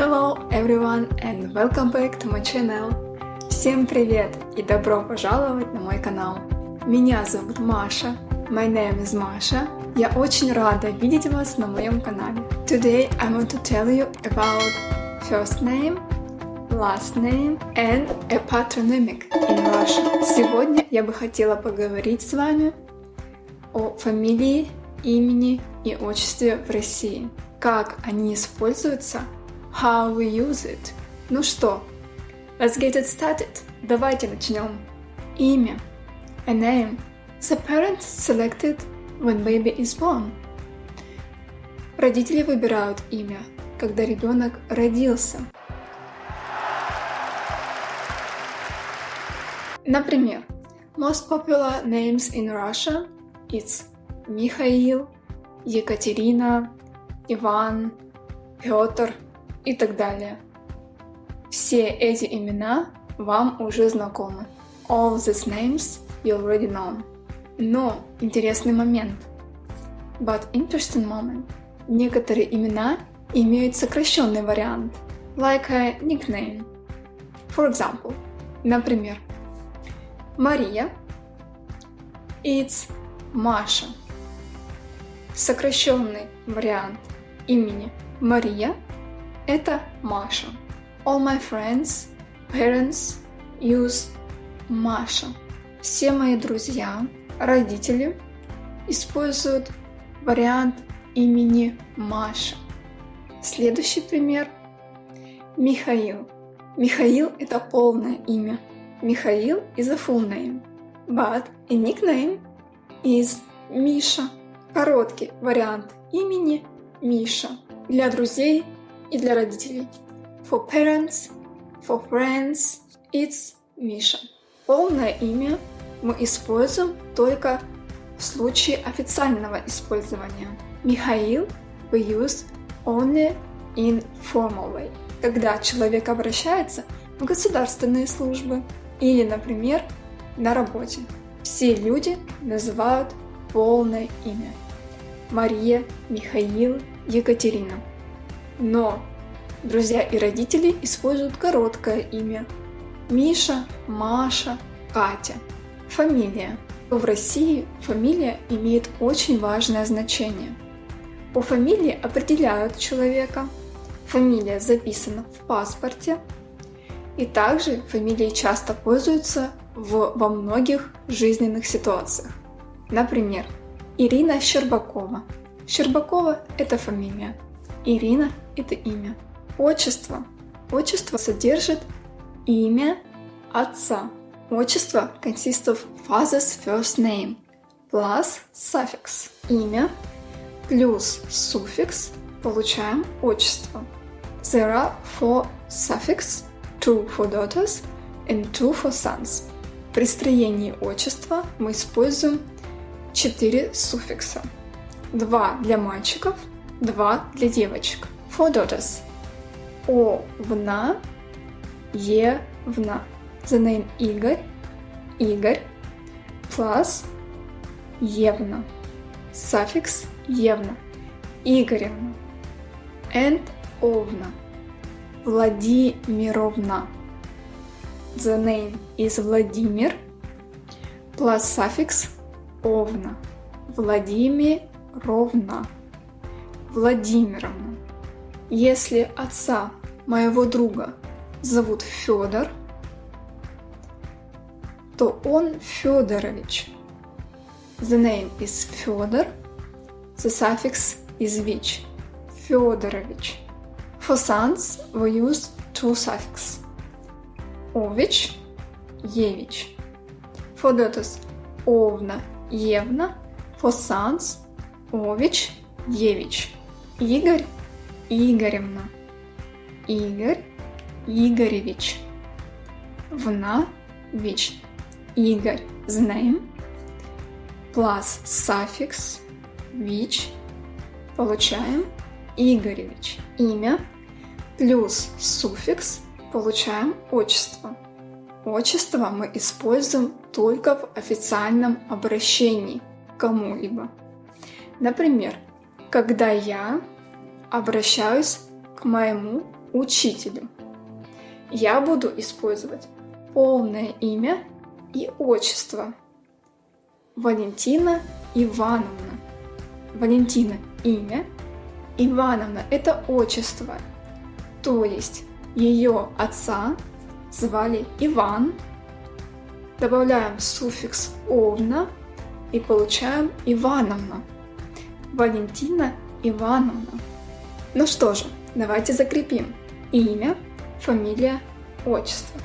Hello everyone and welcome back to my channel. Всем привет и добро пожаловать на мой канал. Меня зовут Маша. My name is Masha. Я очень рада видеть вас на моем канале. Today I want to tell you about first name, last name and a patronymic in Russian. Сегодня я бы хотела поговорить с вами о фамилии, имени и отчестве в России. Как они используются how we use it. Ну что, let's get it started. Давайте начнем. Имя. A name. The parents selected when baby is born. Родители выбирают имя, когда ребенок родился. Например, most popular names in Russia it's Михаил, Екатерина, Иван, Петр – и так далее. Все эти имена вам уже знакомы. All these names you already know. Но интересный момент. But interesting moment. Некоторые имена имеют сокращенный вариант, like a nickname. For example, например, Мария It's Маша. Сокращенный вариант имени Мария – это Маша. All my friends, parents use Маша. Все мои друзья, родители используют вариант имени Маша. Следующий пример. Михаил. Михаил – это полное имя. Михаил is a full name, but a nickname is Миша. Короткий вариант имени Миша. Для друзей и для родителей. For parents, for friends, it's Миша. Полное имя мы используем только в случае официального использования. Михаил we use only in formal way, когда человек обращается в государственные службы или, например, на работе. Все люди называют полное имя. Мария, Михаил, Екатерина. Но друзья и родители используют короткое имя. Миша, Маша, Катя. Фамилия. В России фамилия имеет очень важное значение. По фамилии определяют человека. Фамилия записана в паспорте. И также фамилией часто пользуются в, во многих жизненных ситуациях. Например, Ирина Щербакова. Щербакова – это фамилия. Ирина – это имя. Отчество. Отчество содержит имя отца. Отчество consists of father's first name plus suffix. Имя плюс суффикс получаем отчество. There are four suffix, two for daughters and two for sons. При строении отчества мы используем четыре суффикса. Два для мальчиков – Два для девочек. Daughters. Овна, Евна. The name Игорь, Игорь, plus Евна. Suffix Евна. Игоревна. And Овна. Владимировна. The name is Владимир plus suffix Овна. Владимировна. Владимировна. Если отца моего друга зовут Федор, то он Федорович. The name is Федор. The suffix is which. Федорович. For sons we use two suffix. Ович, Евич. For daughters Овна, Евна. For sons Ович, Евич. Игорь Игоревна, Игорь Игоревич, Вна Вич, Игорь name, plus suffix Вич, получаем Игоревич, имя, плюс суффикс, получаем отчество. Отчество мы используем только в официальном обращении кому-либо. Например, когда я обращаюсь к моему учителю. Я буду использовать полное имя и отчество. Валентина Ивановна. Валентина – имя, Ивановна – это отчество. То есть ее отца звали Иван. Добавляем суффикс «овна» и получаем Ивановна. Валентина Ивановна. Ну что же, давайте закрепим. Имя, фамилия, отчество.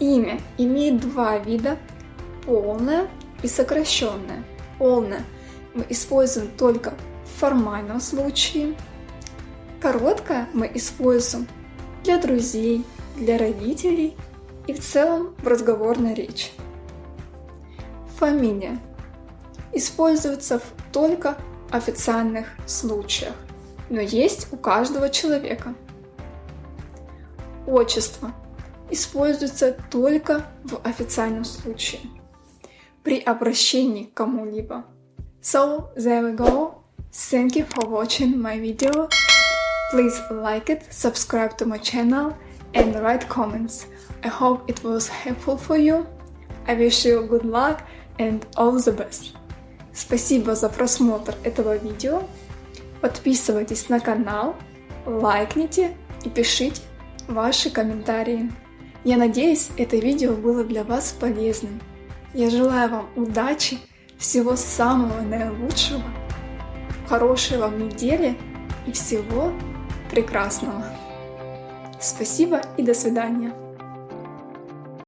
Имя имеет два вида – полное и сокращенное. Полное мы используем только в формальном случае. Короткое мы используем для друзей, для родителей и в целом в разговорной речи. Фамилия используется только в официальных случаях, но есть у каждого человека. Отчество используется только в официальном случае при обращении к кому-либо. So there we go. Thank you for watching my video. Please like it, subscribe to my channel and write comments. I hope it was helpful for you. I wish you good luck and all the best. Спасибо за просмотр этого видео. Подписывайтесь на канал, лайкните и пишите ваши комментарии. Я надеюсь, это видео было для вас полезным. Я желаю вам удачи, всего самого наилучшего, хорошей вам недели и всего прекрасного. Спасибо и до свидания.